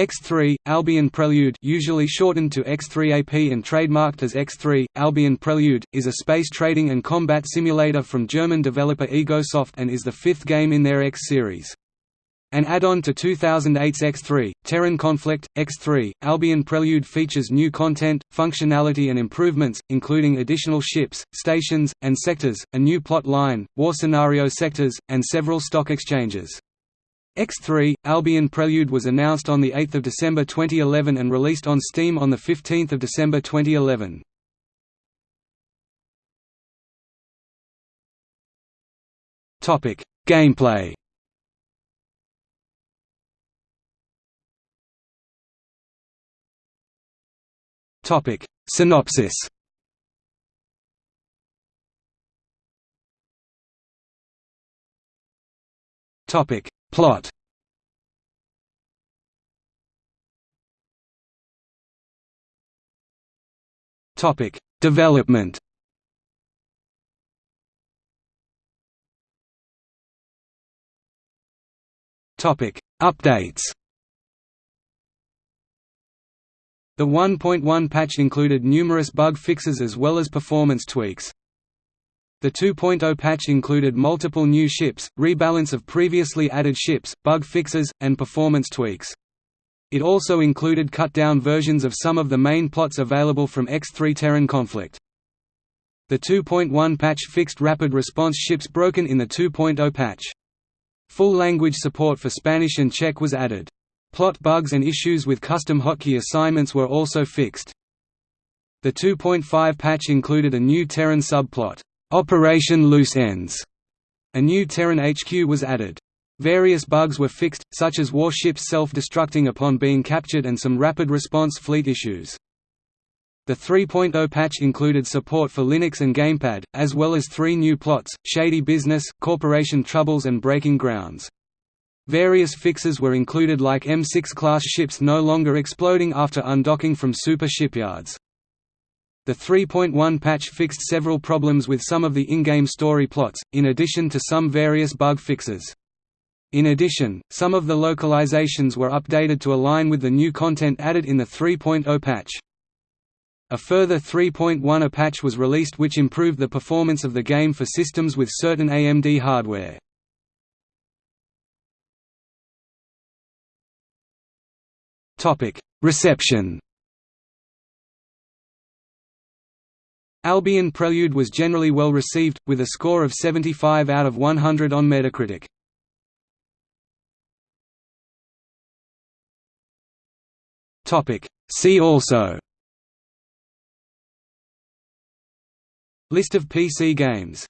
X3, Albion Prelude usually shortened to X3AP and trademarked as X3, Albion Prelude, is a space trading and combat simulator from German developer Egosoft and is the fifth game in their X series. An add-on to 2008's X3, Terran Conflict, X3, Albion Prelude features new content, functionality and improvements, including additional ships, stations, and sectors, a new plot line, war scenario sectors, and several stock exchanges. X3, Albion Prelude was announced on 8 December 2011 and released on Steam on 15 December 2011. Gameplay Synopsis Topic Plot Topic: Development. Topic: Updates. The 1.1 patch included numerous bug fixes as well as performance tweaks. The 2.0 patch included multiple new ships, rebalance of previously added ships, bug fixes, and performance tweaks. It also included cut-down versions of some of the main plots available from X3 Terran Conflict. The 2.1 patch fixed rapid response ships broken in the 2.0 patch. Full language support for Spanish and Czech was added. Plot bugs and issues with custom hotkey assignments were also fixed. The 2.5 patch included a new Terran subplot, Operation Loose Ends. A new Terran HQ was added. Various bugs were fixed, such as warships self-destructing upon being captured and some rapid response fleet issues. The 3.0 patch included support for Linux and Gamepad, as well as three new plots, Shady Business, Corporation Troubles and Breaking Grounds. Various fixes were included like M6-class ships no longer exploding after undocking from super shipyards. The 3.1 patch fixed several problems with some of the in-game story plots, in addition to some various bug fixes. In addition, some of the localizations were updated to align with the new content added in the 3.0 patch. A further 3.1 patch was released which improved the performance of the game for systems with certain AMD hardware. Reception Albion Prelude was generally well received, with a score of 75 out of 100 on Metacritic. See also. List of PC games